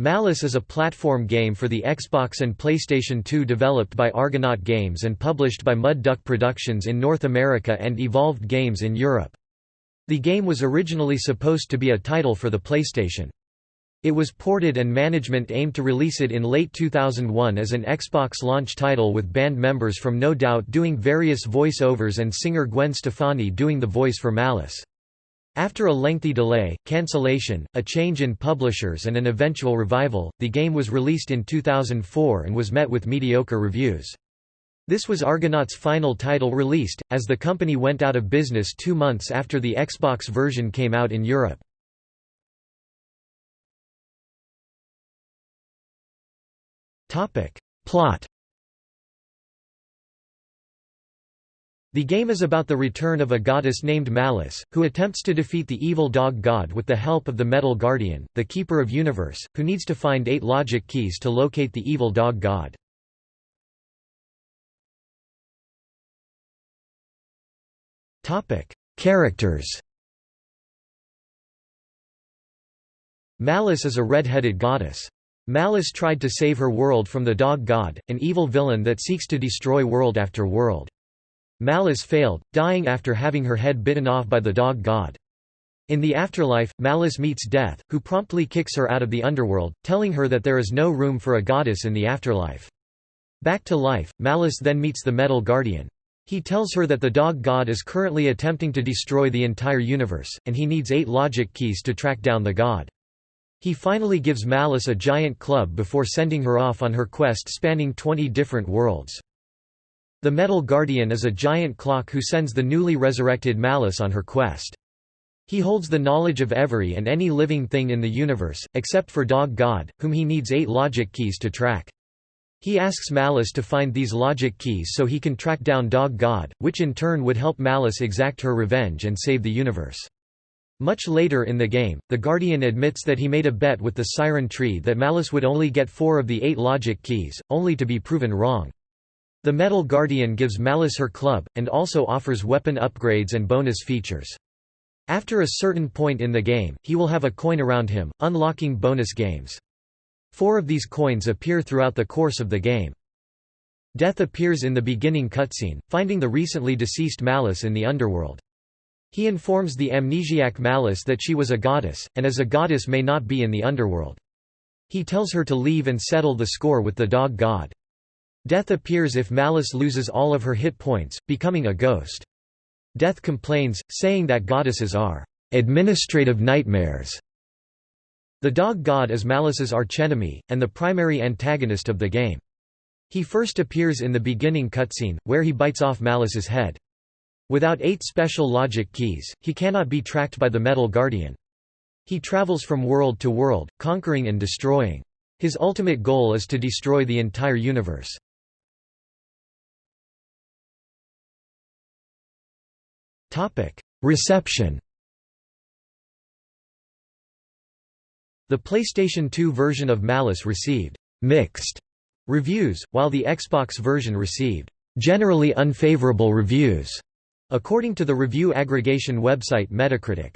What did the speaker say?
Malice is a platform game for the Xbox and PlayStation 2 developed by Argonaut Games and published by Mud Duck Productions in North America and Evolved Games in Europe. The game was originally supposed to be a title for the PlayStation. It was ported and management aimed to release it in late 2001 as an Xbox launch title with band members from No Doubt doing various voice-overs and singer Gwen Stefani doing the voice for Malice. After a lengthy delay, cancellation, a change in publishers and an eventual revival, the game was released in 2004 and was met with mediocre reviews. This was Argonaut's final title released, as the company went out of business two months after the Xbox version came out in Europe. Plot The game is about the return of a goddess named Malice, who attempts to defeat the evil dog god with the help of the Metal Guardian, the Keeper of Universe, who needs to find eight logic keys to locate the evil dog god. Characters Malice is a red-headed goddess. Malice tried to save her world from the Dog God, an evil villain that seeks to destroy world after world. Malice failed, dying after having her head bitten off by the dog god. In the afterlife, Malice meets Death, who promptly kicks her out of the underworld, telling her that there is no room for a goddess in the afterlife. Back to life, Malice then meets the Metal Guardian. He tells her that the dog god is currently attempting to destroy the entire universe, and he needs eight logic keys to track down the god. He finally gives Malice a giant club before sending her off on her quest spanning 20 different worlds. The Metal Guardian is a giant clock who sends the newly resurrected Malice on her quest. He holds the knowledge of every and any living thing in the universe, except for Dog God, whom he needs eight logic keys to track. He asks Malice to find these logic keys so he can track down Dog God, which in turn would help Malice exact her revenge and save the universe. Much later in the game, the Guardian admits that he made a bet with the Siren Tree that Malice would only get four of the eight logic keys, only to be proven wrong. The Metal Guardian gives Malice her club, and also offers weapon upgrades and bonus features. After a certain point in the game, he will have a coin around him, unlocking bonus games. Four of these coins appear throughout the course of the game. Death appears in the beginning cutscene, finding the recently deceased Malice in the underworld. He informs the amnesiac Malice that she was a goddess, and as a goddess may not be in the underworld. He tells her to leave and settle the score with the dog god. Death appears if Malice loses all of her hit points, becoming a ghost. Death complains, saying that goddesses are administrative nightmares. The dog god is Malice's archenemy, and the primary antagonist of the game. He first appears in the beginning cutscene, where he bites off Malice's head. Without eight special logic keys, he cannot be tracked by the Metal Guardian. He travels from world to world, conquering and destroying. His ultimate goal is to destroy the entire universe. Reception The PlayStation 2 version of Malice received «mixed» reviews, while the Xbox version received «generally unfavorable reviews», according to the review aggregation website Metacritic.